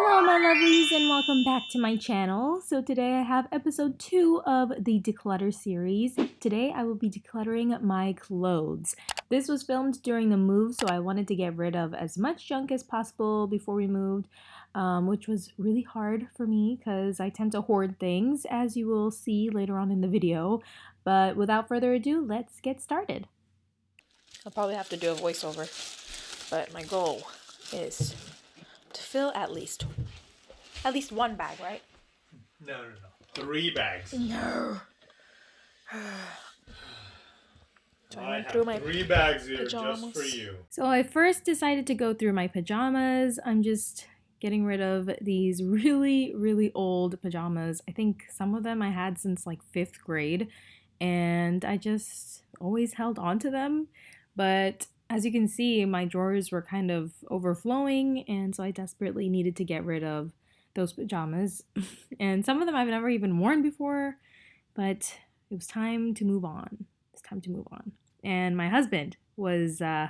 Hello my lovelies and welcome back to my channel. So today I have episode 2 of the declutter series. Today I will be decluttering my clothes. This was filmed during the move so I wanted to get rid of as much junk as possible before we moved, um, which was really hard for me because I tend to hoard things as you will see later on in the video. But without further ado, let's get started. I'll probably have to do a voiceover, but my goal is to fill at least at least one bag, right? No, no, no. Three bags. No. So I I went have through my three bags here pajamas. just for you. So I first decided to go through my pajamas. I'm just getting rid of these really, really old pajamas. I think some of them I had since like fifth grade, and I just always held on to them. But as you can see, my drawers were kind of overflowing, and so I desperately needed to get rid of those pajamas. and some of them I've never even worn before, but it was time to move on. It's time to move on. And my husband was uh,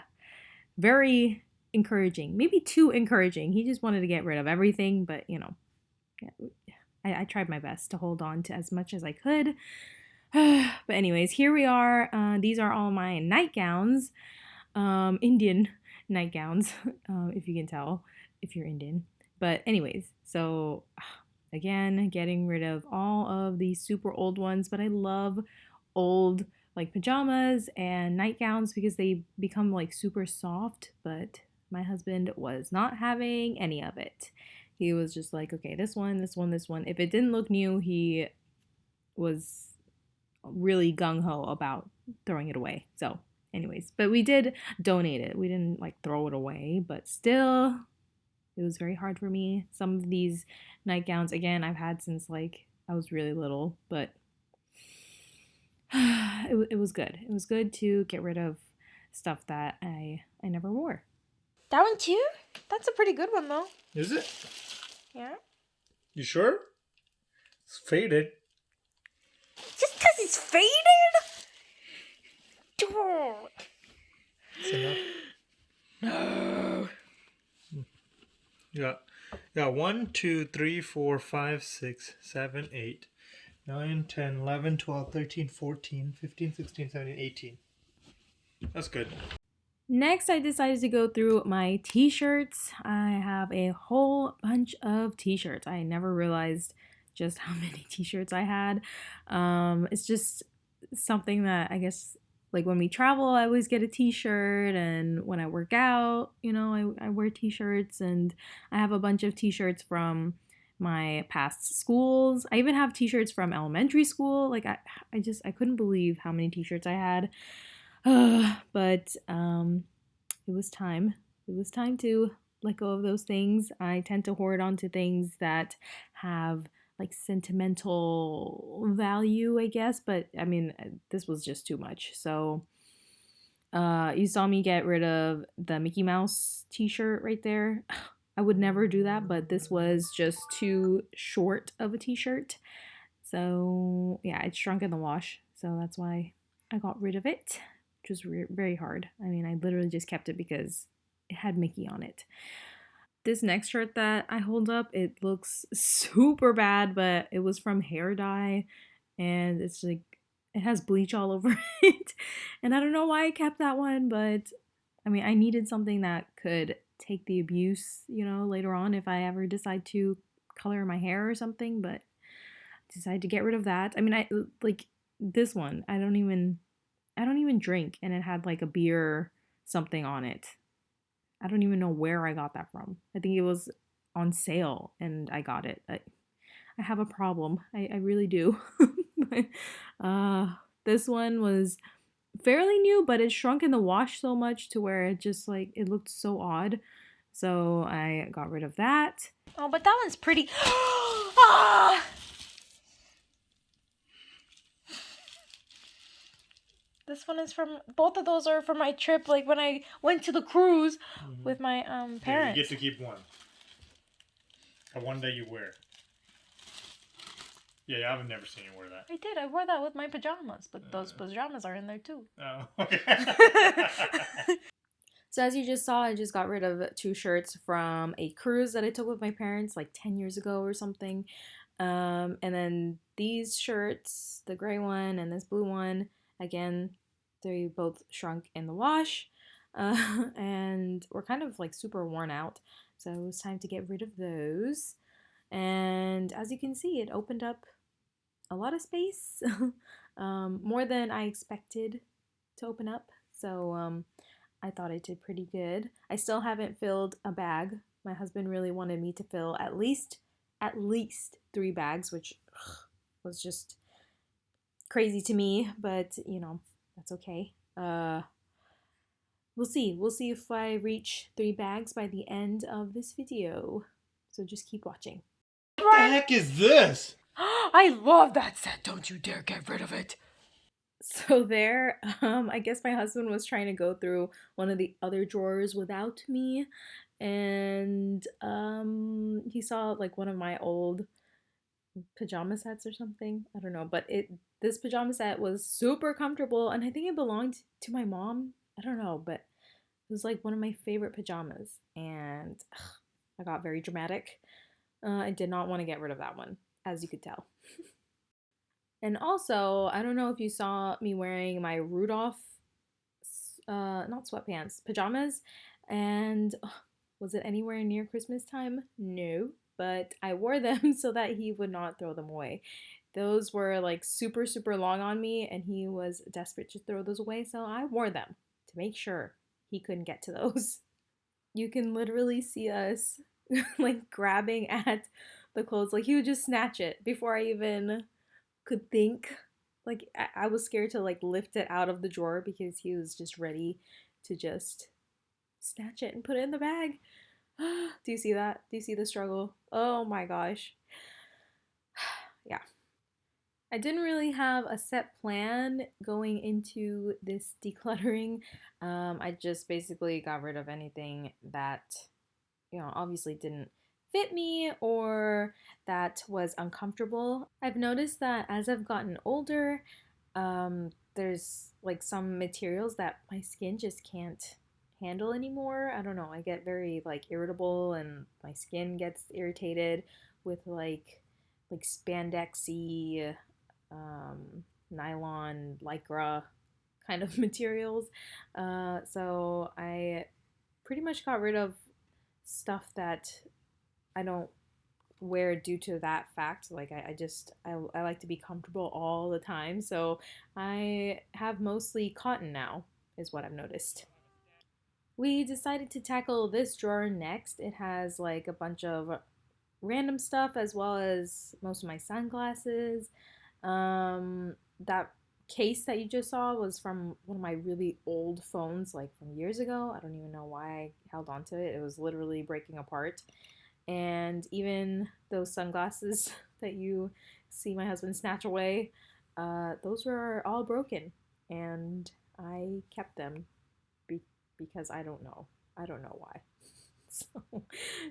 very encouraging, maybe too encouraging. He just wanted to get rid of everything, but you know, I, I tried my best to hold on to as much as I could. but anyways, here we are. Uh, these are all my nightgowns, um, Indian nightgowns, uh, if you can tell, if you're Indian. But anyways, so again, getting rid of all of these super old ones. But I love old like pajamas and nightgowns because they become like super soft. But my husband was not having any of it. He was just like, okay, this one, this one, this one. If it didn't look new, he was really gung ho about throwing it away. So, anyways, but we did donate it. We didn't like throw it away, but still, it was very hard for me. Some of these nightgowns, again, I've had since like I was really little, but it, it was good. It was good to get rid of stuff that I I never wore. That one too? That's a pretty good one though. Is it? Yeah. You sure? It's faded. Just because it's faded? Don't. It's enough. No. Yeah. Yeah. One, two, three, four, five, six, seven, eight, nine, ten, eleven, twelve, thirteen, fourteen, fifteen, sixteen, seventeen, eighteen. That's good. Next, I decided to go through my t shirts. I have a whole bunch of t shirts. I never realized just how many t shirts I had. Um, it's just something that I guess, like when we travel, I always get a t shirt, and when I work out, you know, I, I wear t shirts, and I have a bunch of t shirts from my past schools. I even have t-shirts from elementary school. Like I I just I couldn't believe how many t-shirts I had. but um, it was time. It was time to let go of those things. I tend to hoard onto things that have like sentimental value, I guess. But I mean, uh, this was just too much. So uh, you saw me get rid of the Mickey Mouse t shirt right there. I would never do that, but this was just too short of a t shirt. So yeah, it shrunk in the wash. So that's why I got rid of it which was re- very hard. I mean, I literally just kept it because it had Mickey on it. This next shirt that I hold up, it looks super bad, but it was from hair dye and it's like it has bleach all over it. And I don't know why I kept that one, but I mean, I needed something that could take the abuse, you know, later on if I ever decide to color my hair or something, but I decided to get rid of that. I mean, I like this one. I don't even I don't even drink, and it had like a beer something on it. I don't even know where I got that from. I think it was on sale, and I got it. I, I have a problem. I, I really do. uh, this one was fairly new, but it shrunk in the wash so much to where it just like it looked so odd. So I got rid of that. Oh, but that one's pretty. ah! This one is from both of those are from my trip, like when I went to the cruise Mhm. with my um parents. Yeah, parents. you get to keep one. A one that you wear. Yeah, I've never seen you wear that. I did. I wore that with my pajamas, but those Uh. pajamas are in there too. Oh, okay. So as you just saw, I just got rid of two shirts from a cruise that I took with my parents like 10 years ago or something. Um, and then these shirts, the gray one and this blue one, again, they both shrunk in the wash. Uh, and were kind of like super worn out. So it was time to get rid of those. And as you can see, it opened up a lot of space, um, more than I expected to open up. So um, I thought I did pretty good. I still haven't filled a bag. My husband really wanted me to fill at least at least three bags, which ugh, was just crazy to me, but you know, that's okay. Uh, we'll see. We'll see if I reach three bags by the end of this video. So just keep watching. What the heck is this? I love that set. Don't you dare get rid of it. So there, um, I guess my husband was trying to go through one of the other drawers without me, and um, he saw like one of my old pajama sets or something. I don't know, but it this pajama set was super comfortable, and I think it belonged to my mom. I don't know, but it was like one of my favorite pajamas, and ugh, I got very dramatic. Uh, I did not want to get rid of that one, as you could tell. and also, I don't know if you saw me wearing my Rudolph, uh, not sweatpants, pajamas, and was it anywhere near Christmas time? No, but I wore them so that he would not throw them away. Those were like super, super long on me, and he was desperate to throw those away, so I wore them to make sure he couldn't get to those. You can literally see us like grabbing at the clothes. Like he would just snatch it before I even could think. Like I, was scared to like lift it out of the drawer because he was just ready to just snatch it and put it in the bag. Do you see that? Do you see the struggle? Oh my gosh. yeah. I didn't really have a set plan going into this decluttering. Um, I just basically got rid of anything that, you know, obviously didn't fit me or that was uncomfortable. I've noticed that as I've gotten older, um, there's like some materials that my skin just can't handle anymore. I don't know. I get very like irritable and my skin gets irritated with like like spandexy um, nylon, lycra kind of materials. Uh, so I pretty much got rid of stuff that I don't wear due to that fact. Like I, I just I, I like to be comfortable all the time. So I have mostly cotton now, is what I've noticed. We decided to tackle this drawer next. It has like a bunch of random stuff as well as most of my sunglasses. Um, that case that you just saw was from one of my really old phones, like from years ago. I don't even know why I held on to it. It was literally breaking apart. And even those sunglasses that you see my husband snatch away, uh, those were all broken. And I kept them because I don't know. I don't know why. So,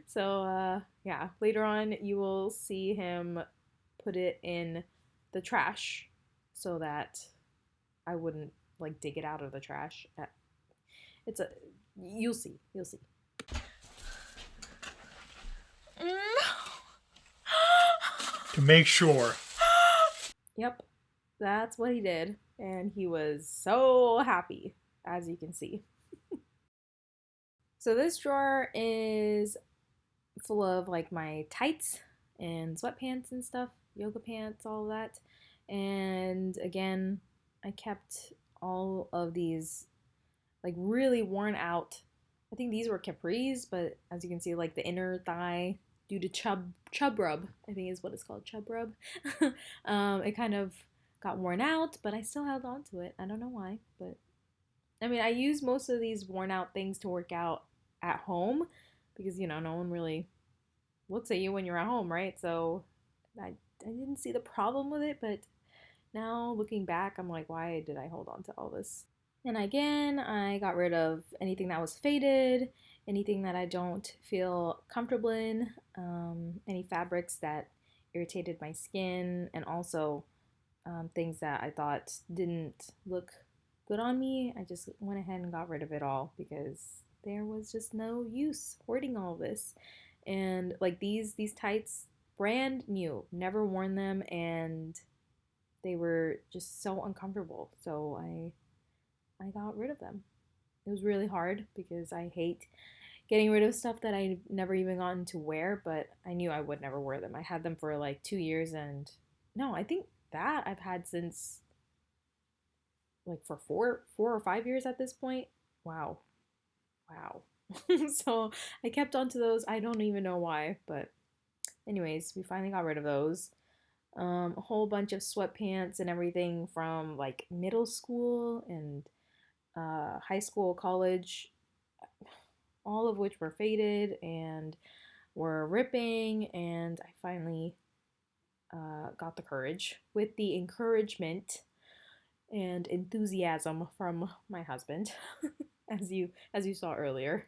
so uh, yeah, later on you will see him put it in the trash so that I wouldn't like dig it out of the trash. It's a you'll see, you'll see. to make sure. Yep, that's what he did, and he was so happy, as you can see. So this drawer is full of like my tights and sweatpants and stuff, yoga pants, all that. And again, I kept all of these like really worn out. I think these were capris, but as you can see, like the inner thigh due to chub chub rub, I think is what it's called, chub rub. um, it kind of got worn out, but I still held on to it. I don't know why, but I mean, I use most of these worn out things to work out at home because you know no one really looks at you when you're at home, right? So I I didn't see the problem with it, but now looking back, I'm like, why did I hold on to all this? And again, I got rid of anything that was faded, anything that I don't feel comfortable in, um, any fabrics that irritated my skin, and also um, things that I thought didn't look good on me. I just went ahead and got rid of it all because there was just no use hoarding all this. And like these these tights brand new, never worn them and they were just so uncomfortable. So I I got rid of them. It was really hard because I hate getting rid of stuff that I never even gotten to wear, but I knew I would never wear them. I had them for like 2 years and no, I think that I've had since like for 4 4 or 5 years at this point. Wow. Wow. so I kept on to those. I don't even know why, but anyways, we finally got rid of those. Um, a whole bunch of sweatpants and everything from like middle school and uh, high school, college, all of which were faded and were ripping. And I finally uh, got the courage with the encouragement and enthusiasm from my husband, as you as you saw earlier.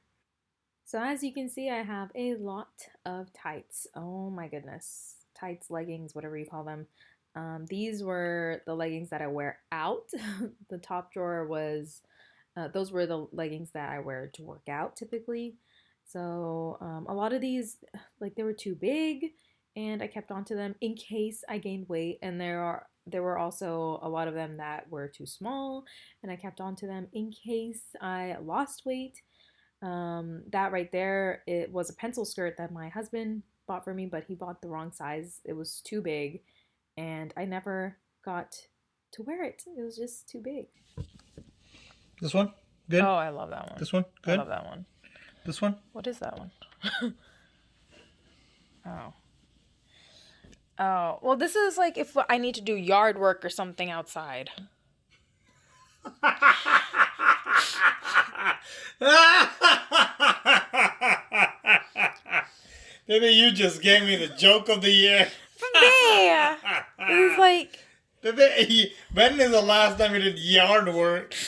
So as you can see, I have a lot of tights. Oh my goodness. Tights, leggings, whatever you call them. Um, these were the leggings that I wear out. the top drawer was, uh, those were the leggings that I wear to work out typically. So um, a lot of these, like they were too big and I kept on to them in case I gained weight. And there are there were also a lot of them that were too small and I kept on to them in case I lost weight um, that right there, it was a pencil skirt that my husband bought for me, but he bought the wrong size. It was too big, and I never got to wear it. It was just too big. This one? Good? Oh, I love that one. This one? Good? I love that one. This one? What is that one? oh. Oh, well, this is like if I need to do yard work or something outside. Maybe you just gave me the joke of the year. Me! It's like. When is the last time you did yard work?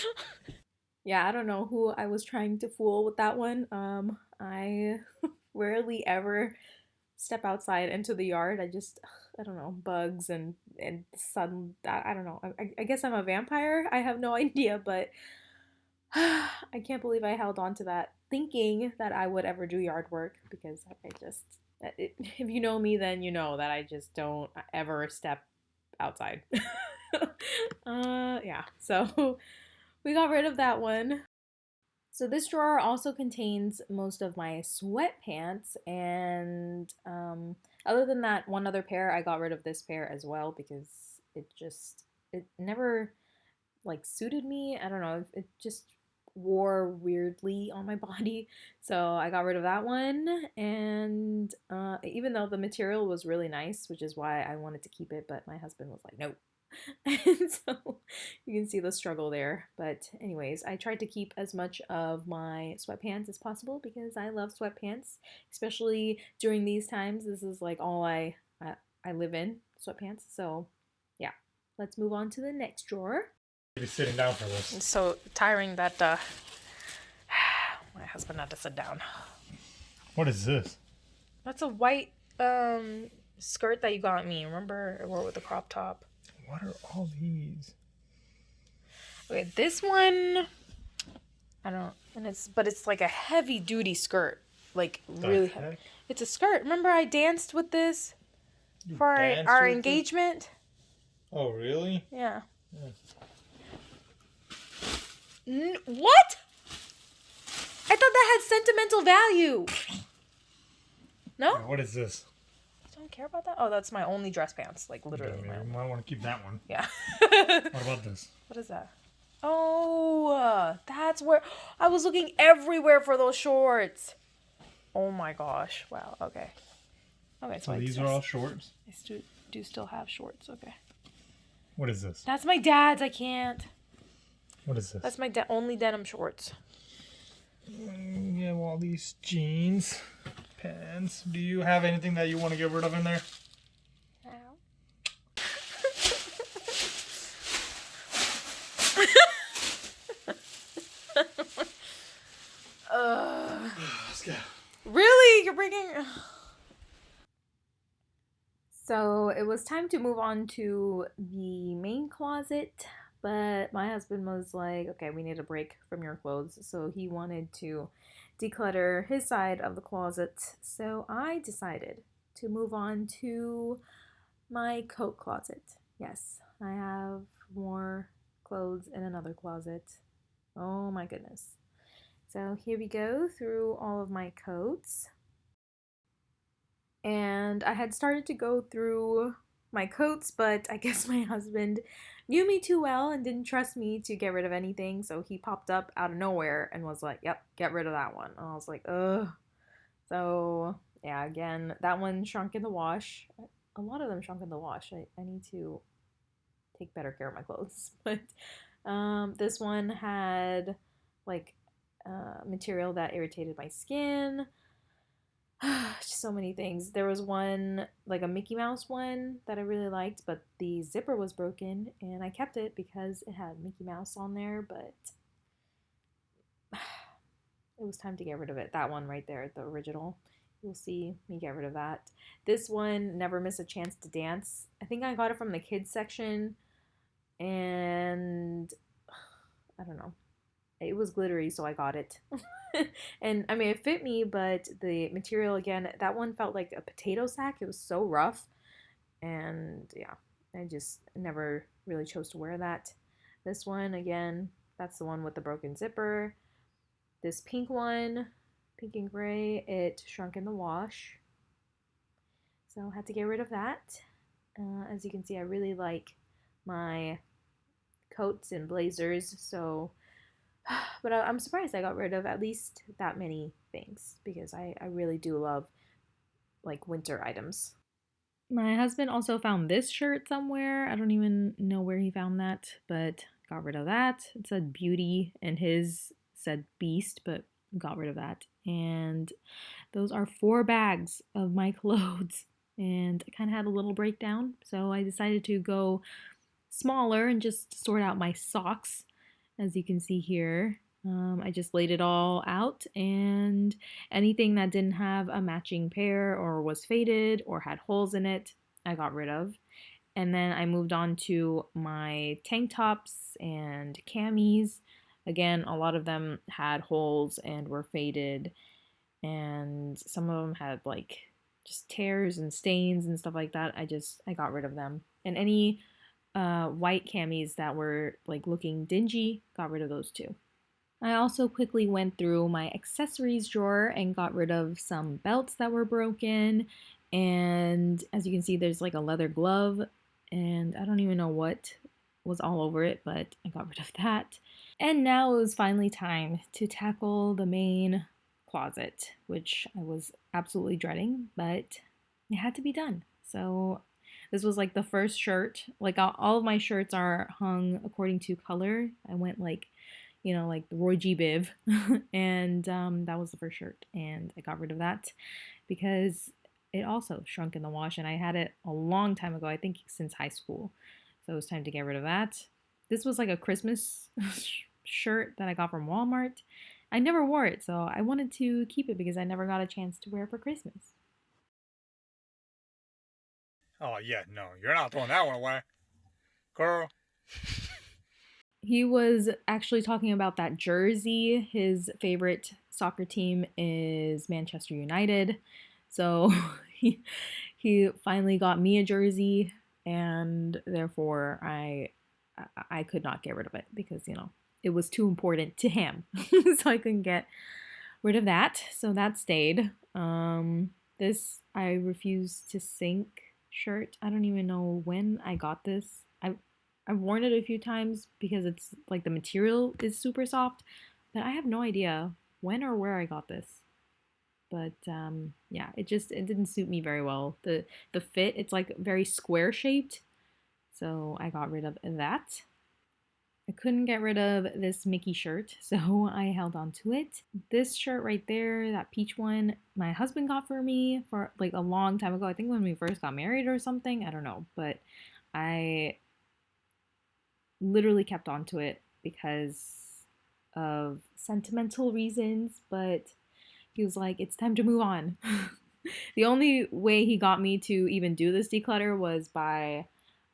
Yeah, I don't know who I was trying to fool with that one. Um, I rarely ever step outside into the yard. I just, I don't know, bugs and and sun. I, I don't know. I, I guess I'm a vampire. I have no idea, but I can't believe I held on to that thinking that I would ever do yard work because I just, it, if you know me, then you know that I just don't ever step outside. uh, yeah, so we got rid of that one. So this drawer also contains most of my sweatpants and um, other than that one other pair, I got rid of this pair as well because it just, it never like suited me. I don't know, it just wore weirdly on my body. So I got rid of that one. And uh, even though the material was really nice, which is why I wanted to keep it, but my husband was like, no. and so you can see the struggle there. But, anyways, I tried to keep as much of my sweatpants as possible because I love sweatpants, especially during these times. This is like all I, I, I live in sweatpants. So, yeah, let's move on to the next drawer be sitting down for this. It's so tiring that uh, my husband had to sit down. What is this? That's a white um, skirt that you got me. Remember, I wore with the crop top. What are all these? Okay, this one, I don't, and it's but it's like a heavy duty skirt, like the really heck? heavy. It's a skirt. Remember, I danced with this you for our, our engagement. Oh, really? Yeah. yeah. N- what? I thought that had sentimental value. No? What is this? I don't care about that. Oh, that's my only dress pants. Like literally. Yeah, you might want to keep that one. Yeah. what about this? What is that? Oh, uh, that's where I was looking everywhere for those shorts. Oh my gosh! Wow. Okay. Okay. So, so these are all shorts. I stu- do still have shorts. Okay. What is this? That's my dad's. I can't. What is this? That's my de- only denim shorts. Mm, you have all these jeans, pants. Do you have anything that you want to get rid of in there? uh, Let's go. Really? You're bringing. So it was time to move on to the main closet. But my husband was like, okay, we need a break from your clothes. So he wanted to declutter his side of the closet. So I decided to move on to my coat closet. Yes, I have more clothes in another closet. Oh my goodness. So here we go through all of my coats. And I had started to go through my coats, but I guess my husband knew me too well and didn't trust me to get rid of anything. So he popped up out of nowhere and was like, Yep, get rid of that one. And I was like, Ugh. So, yeah, again, that one shrunk in the wash. A lot of them shrunk in the wash. I, I need to take better care of my clothes. But um, this one had like uh, material that irritated my skin. so many things. There was one, like a Mickey Mouse one, that I really liked, but the zipper was broken, and I kept it because it had Mickey Mouse on there, but it was time to get rid of it. That one right there, the original. You'll see me get rid of that. This one, Never Miss a Chance to Dance. I think I got it from the kids section, and I don't know. It was glittery, so I got it. and I mean, it fit me, but the material again, that one felt like a potato sack. It was so rough. And yeah, I just never really chose to wear that. This one, again, that's the one with the broken zipper. This pink one, pink and gray, it shrunk in the wash. So I had to get rid of that. Uh, as you can see, I really like my coats and blazers. So but I, am surprised I got rid of at least that many things because I, I really do love like winter items. My husband also found this shirt somewhere. I don't even know where he found that, but got rid of that. It said beauty and his said beast, but got rid of that. And those are four bags of my clothes. And I kind of had a little breakdown, so I decided to go smaller and just sort out my socks as you can see here. Um, I just laid it all out and anything that didn't have a matching pair or was faded or had holes in it, I got rid of. And then I moved on to my tank tops and camis. Again, a lot of them had holes and were faded, and some of them had like just tears and stains and stuff like that. I just I got rid of them. And any uh, white camis that were like looking dingy, got rid of those too. I also quickly went through my accessories drawer and got rid of some belts that were broken. And as you can see, there's like a leather glove, and I don't even know what was all over it, but I got rid of that. And now it was finally time to tackle the main closet, which I was absolutely dreading, but it had to be done. So this was like the first shirt. Like all of my shirts are hung according to color. I went like, you know, like the Roy G. Biv, and um, that was the first shirt, and I got rid of that because it also shrunk in the wash, and I had it a long time ago. I think since high school, so it was time to get rid of that. This was like a Christmas shirt that I got from Walmart. I never wore it, so I wanted to keep it because I never got a chance to wear it for Christmas. Oh yeah, no, you're not throwing that one away, girl. He was actually talking about that jersey. His favorite soccer team is Manchester United, so he he finally got me a jersey, and therefore I I could not get rid of it because you know it was too important to him, so I couldn't get rid of that. So that stayed. Um, this I refuse to sink shirt. I don't even know when I got this. I've I've worn it a few times because it's like the material is super soft, but I have no idea when or where I got this. But um, yeah, it just it didn't suit me very well. The the fit, it's like very square shaped. So I got rid of that. I couldn't get rid of this Mickey shirt, so I held on to it. This shirt right there, that peach one, my husband got for me for like a long time ago. I think when we first got married or something. I don't know, but I literally kept on to it because of sentimental reasons, but he was like, it's time to move on. the only way he got me to even do this declutter was by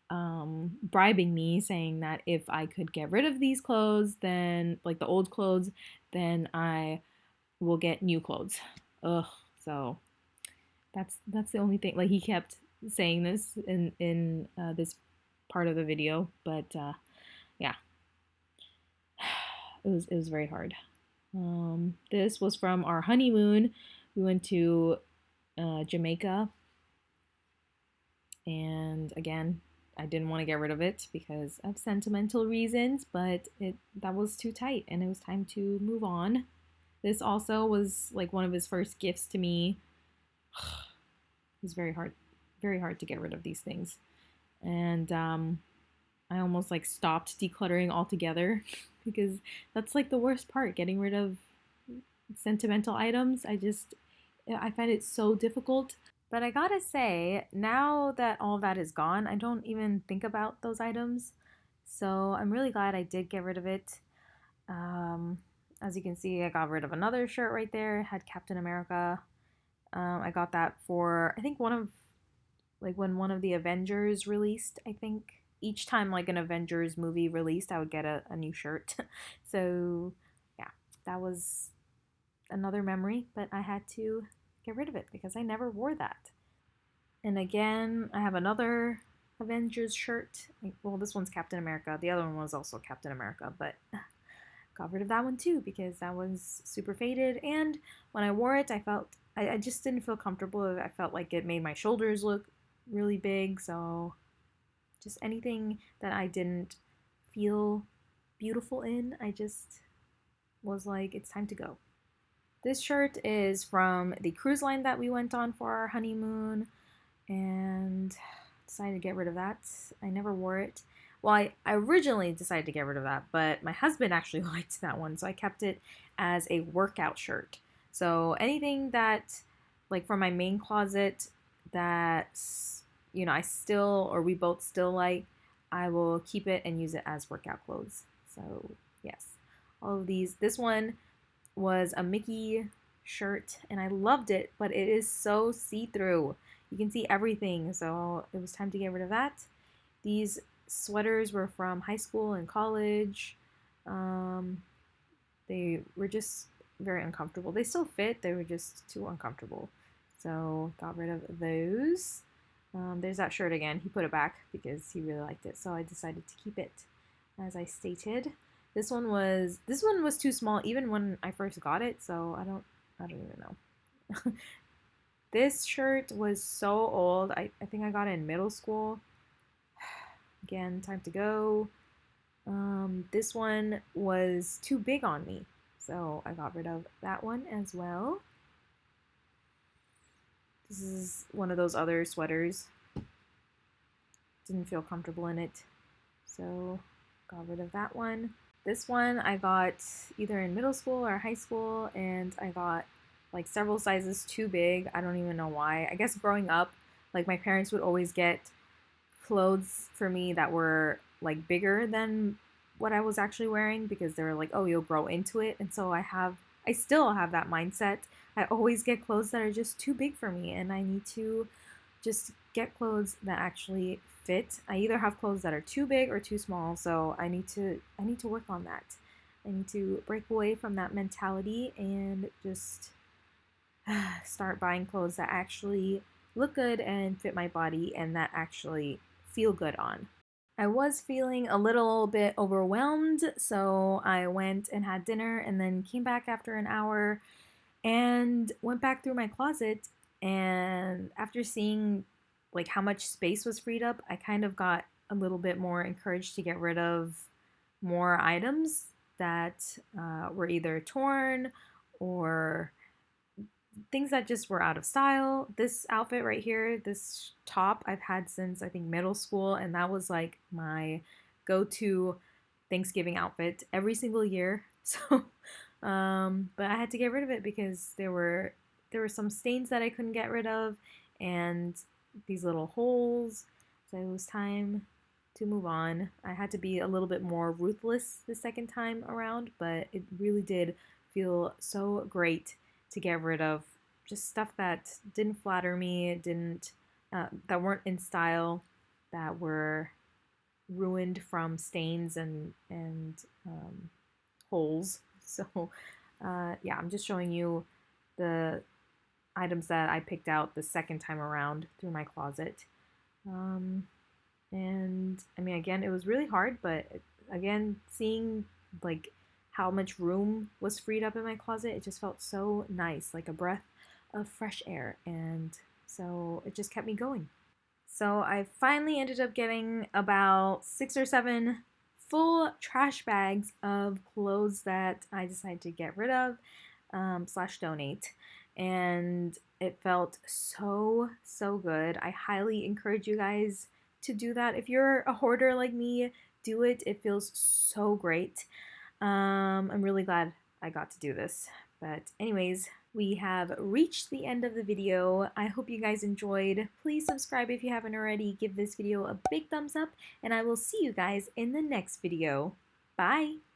um, bribing me, saying that if I could get rid of these clothes, then like the old clothes, then I will get new clothes. Ugh. So that's that's the only thing. Like he kept saying this in in uh, this part of the video, but uh, yeah, it was it was very hard. Um, this was from our honeymoon. We went to uh, Jamaica, and again, I didn't want to get rid of it because of sentimental reasons, but it that was too tight, and it was time to move on. This also was like one of his first gifts to me. it was very hard, very hard to get rid of these things, and um, I almost like stopped decluttering altogether because that's like the worst part, getting rid of sentimental items. I just I find it so difficult. But I gotta say, now that all that is gone, I don't even think about those items. So I'm really glad I did get rid of it. Um, as you can see, I got rid of another shirt right there. It had Captain America. Um, I got that for I think one of like when one of the Avengers released. I think each time like an Avengers movie released, I would get a, a new shirt. so yeah, that was another memory, but I had to get rid of it because I never wore that. And again, I have another Avengers shirt. Well, this one's Captain America. The other one was also Captain America, but got rid of that one too because that was super faded. And when I wore it, I felt I, I just didn't feel comfortable. I felt like it made my shoulders look really big. So just anything that I didn't feel beautiful in, I just was like, it's time to go. This shirt is from the cruise line that we went on for our honeymoon and decided to get rid of that. I never wore it. Well, I, I originally decided to get rid of that, but my husband actually liked that one, so I kept it as a workout shirt. So anything that, like from my main closet, that, you know, I still, or we both still like, I will keep it and use it as workout clothes. So, yes. All of these. This one was a Mickey shirt and I loved it, but it is so see-through. You can see everything, so it was time to get rid of that. These sweaters were from high school and college. Um, they were just very uncomfortable. They still fit, they were just too uncomfortable. So got rid of those. Um, there's that shirt again. He put it back because he really liked it, so I decided to keep it as I stated. This one was this one was too small even when I first got it, so I don't I don't even know. this shirt was so old. I, I think I got it in middle school. Again, time to go. Um, this one was too big on me, so I got rid of that one as well. This is one of those other sweaters. Didn't feel comfortable in it, so got rid of that one. This one I got either in middle school or high school, and I got like several sizes too big. I don't even know why. I guess growing up, like my parents would always get clothes for me that were like bigger than what I was actually wearing because they were like, oh, you'll grow into it. And so I have, I still have that mindset. I always get clothes that are just too big for me, and I need to just get clothes that actually fit. I either have clothes that are too big or too small, so I need to I need to work on that. I need to break away from that mentality and just start buying clothes that actually look good and fit my body and that actually feel good on. I was feeling a little bit overwhelmed, so I went and had dinner and then came back after an hour and went back through my closet and after seeing like how much space was freed up, I kind of got a little bit more encouraged to get rid of more items that uh, were either torn or things that just were out of style. This outfit right here, this top, I've had since I think middle school, and that was like my go to Thanksgiving outfit every single year. So, um, but I had to get rid of it because there were there were some stains that I couldn't get rid of, and these little holes. So it was time to move on. I had to be a little bit more ruthless the second time around, but it really did feel so great to get rid of just stuff that didn't flatter me, didn't uh, that weren't in style, that were ruined from stains and and um, holes. So uh, yeah, I'm just showing you the items that I picked out the second time around through my closet. Um, and I mean, again, it was really hard, but again, seeing like how much room was freed up in my closet, it just felt so nice, like a breath of fresh air. And so it just kept me going. So I finally ended up getting about six or seven full trash bags of clothes that I decided to get rid of um, slash donate. And it felt so, so good. I highly encourage you guys to do that. If you're a hoarder like me, do it. It feels so great. Um, I'm really glad I got to do this. But anyways, we have reached the end of the video. I hope you guys enjoyed. Please subscribe if you haven't already. Give this video a big thumbs up, and I will see you guys in the next video. Bye!